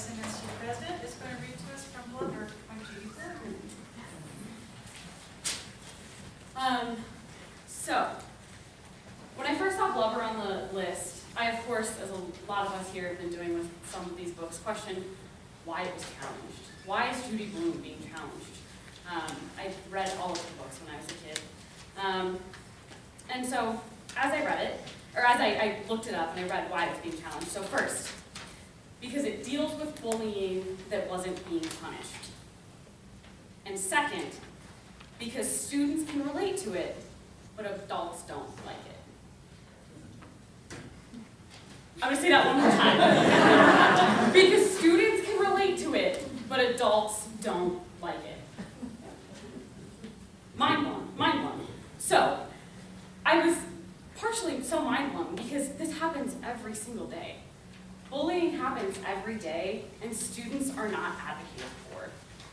Your president, is going to read to us from Judy Bergman. Um, so, when I first saw Blubber on the list, I of course, as a lot of us here have been doing with some of these books, questioned why it was challenged. Why is Judy Blume being challenged? Um, I read all of the books when I was a kid. Um, and so, as I read it, or as I, I looked it up and I read why it was being challenged. So first, because it deals with bullying that wasn't being punished. And second, because students can relate to it, but adults don't like it. I'm gonna say that one more time. because students can relate to it, but adults don't like it. Mind blown, mind blown. So, I was partially so mind blown because this happens every single day. Bullying happens every day, and students are not advocated for.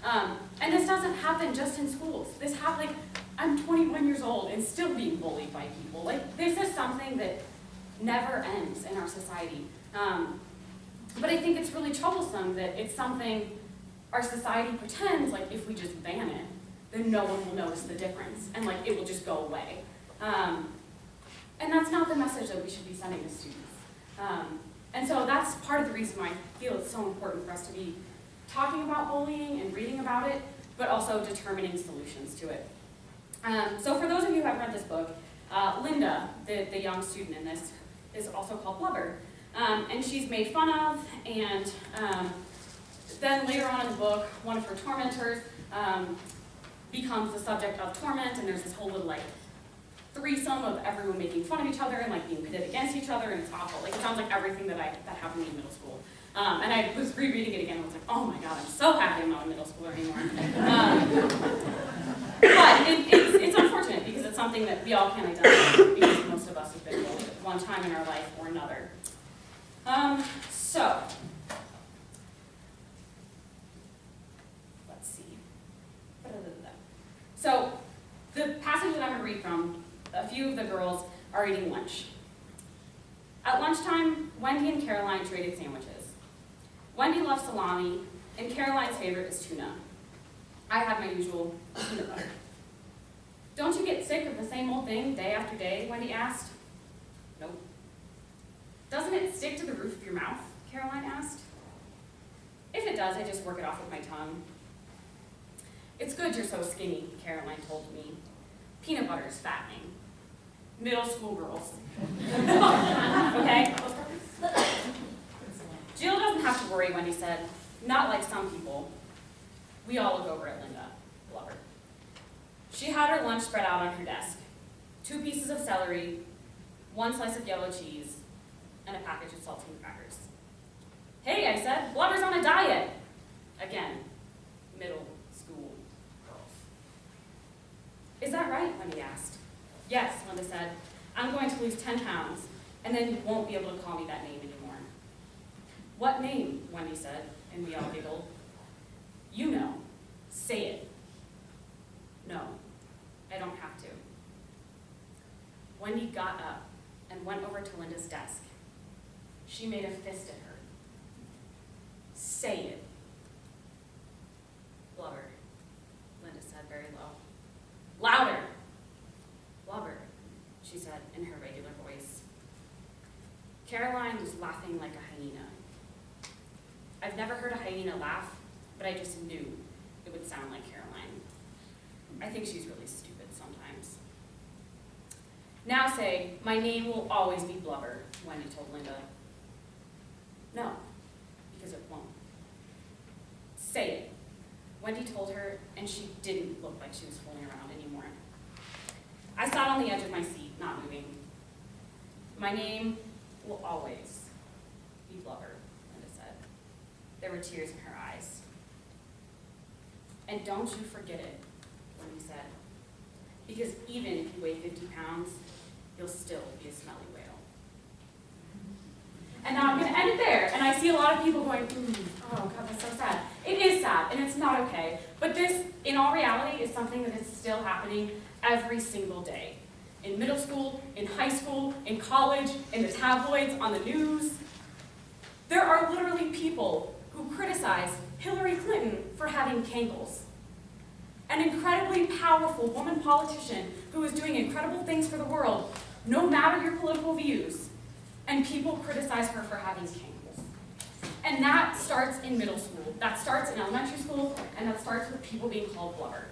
Um, and this doesn't happen just in schools. This happens, like, I'm 21 years old and still being bullied by people. Like, this is something that never ends in our society. Um, but I think it's really troublesome that it's something our society pretends, like, if we just ban it, then no one will notice the difference, and, like, it will just go away. Um, and that's not the message that we should be sending to students. Um, and so that's part of the reason why I feel it's so important for us to be talking about bullying and reading about it, but also determining solutions to it. Um, so for those of you who haven't read this book, uh, Linda, the, the young student in this, is also called Blubber. Um, and she's made fun of, and um, then later on in the book, one of her tormentors um, becomes the subject of torment, and there's this whole little like threesome of everyone making fun of each other and like being pitted against each other, and it's awful. Like it sounds like everything that I that happened in middle school. Um, and I was rereading it again and was like, oh my god, I'm so happy I'm not a middle schooler anymore. Um, but it, it's, it's unfortunate because it's something that we all can identify because most of us have been bullied at one time in our life or another. Um, so, let's see. So, the passage that I'm going to read from, a few of the girls are eating lunch. At lunchtime, Wendy and Caroline traded sandwiches. Wendy loves salami, and Caroline's favorite is tuna. I have my usual peanut butter. Don't you get sick of the same old thing day after day, Wendy asked. Nope. Doesn't it stick to the roof of your mouth, Caroline asked. If it does, I just work it off with my tongue. It's good you're so skinny, Caroline told me. Peanut butter is fattening. Middle school girls. okay? Jill doesn't have to worry, Wendy said. Not like some people. We all look over at Linda, Blubber. She had her lunch spread out on her desk. Two pieces of celery, one slice of yellow cheese, and a package of saltine crackers. Hey, I said, Blubber's on a diet. Again, middle school girls. Is that right, Wendy asked. Yes, Linda said. I'm going to lose 10 pounds, and then you won't be able to call me that name anymore. What name? Wendy said, and we all giggled. You know. Say it. No, I don't have to. Wendy got up and went over to Linda's desk. She made a fist at her. Say it. Blubber, Linda said very low. Louder. Blubber, she said in her regular voice. Caroline was laughing like a hyena. I've never heard a hyena laugh, but I just knew it would sound like Caroline. I think she's really stupid sometimes. Now say, my name will always be Blubber, Wendy told Linda. No, because it won't. Say it. Wendy told her, and she didn't look like she was fooling around anymore. I sat on the edge of my seat, not moving. My name will always be Blubber, Linda said. There were tears in her eyes. And don't you forget it, Wendy said. Because even if you weigh 50 pounds, you'll still be a smelly whale. And now I'm going to end it there. And I see a lot of people going, mm, oh God, that's so sad. It is sad, and it's not okay. But this, in all reality, is something that is still happening every single day. In middle school, in high school, in college, in the tabloids, on the news. There are literally people who criticize Hillary Clinton for having cankles. An incredibly powerful woman politician who is doing incredible things for the world, no matter your political views, and people criticize her for having cankles. And that starts in middle school, that starts in elementary school, and that starts with people being called blubber.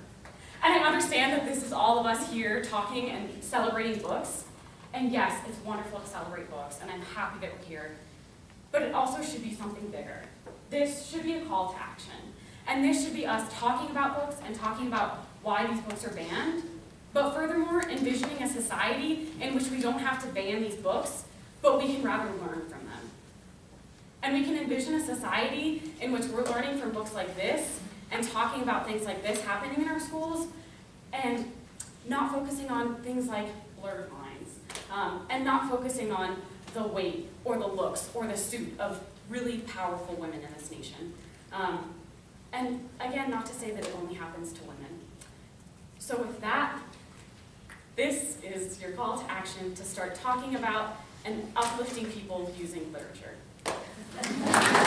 And I understand that this is all of us here talking and celebrating books, and yes, it's wonderful to celebrate books, and I'm happy that we're here. But it also should be something bigger. This should be a call to action. And this should be us talking about books and talking about why these books are banned, but furthermore, envisioning a society in which we don't have to ban these books, but we can rather learn from them. And we can envision a society in which we're learning from books like this and talking about things like this happening in our schools and not focusing on things like blurred lines um, and not focusing on the weight or the looks or the suit of really powerful women in this nation. Um, and again, not to say that it only happens to women. So with that, this is your call to action to start talking about and uplifting people using literature.